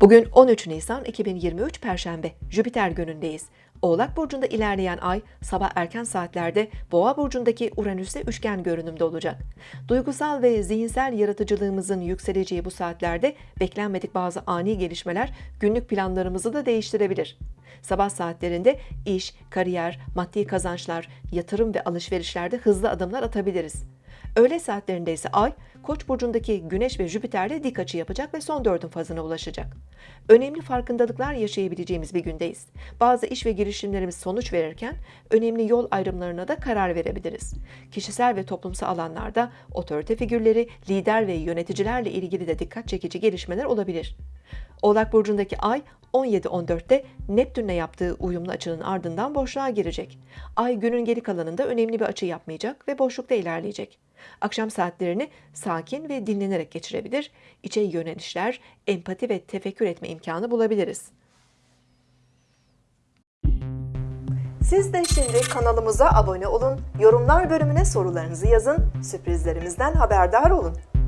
Bugün 13 Nisan 2023 Perşembe, Jüpiter günündeyiz. Oğlak Burcu'nda ilerleyen ay sabah erken saatlerde Boğa Burcu'ndaki Uranüs'e üçgen görünümde olacak. Duygusal ve zihinsel yaratıcılığımızın yükseleceği bu saatlerde beklenmedik bazı ani gelişmeler günlük planlarımızı da değiştirebilir. Sabah saatlerinde iş, kariyer, maddi kazançlar, yatırım ve alışverişlerde hızlı adımlar atabiliriz. Öğle saatlerinde ise Ay, Koç burcundaki Güneş ve Jüpiter'le dik açı yapacak ve son dördün fazına ulaşacak. Önemli farkındalıklar yaşayabileceğimiz bir gündeyiz. Bazı iş ve girişimlerimiz sonuç verirken önemli yol ayrımlarına da karar verebiliriz. Kişisel ve toplumsal alanlarda otorite figürleri, lider ve yöneticilerle ilgili de dikkat çekici gelişmeler olabilir. Oğlak burcundaki Ay 17-14'te Neptün'le yaptığı uyumlu açının ardından boşluğa girecek. Ay günün geri kalanında önemli bir açı yapmayacak ve boşlukta ilerleyecek. Akşam saatlerini sakin ve dinlenerek geçirebilir, içe yönelişler, empati ve tefekkür etme imkanı bulabiliriz. Siz de şimdi kanalımıza abone olun, yorumlar bölümüne sorularınızı yazın, sürprizlerimizden haberdar olun.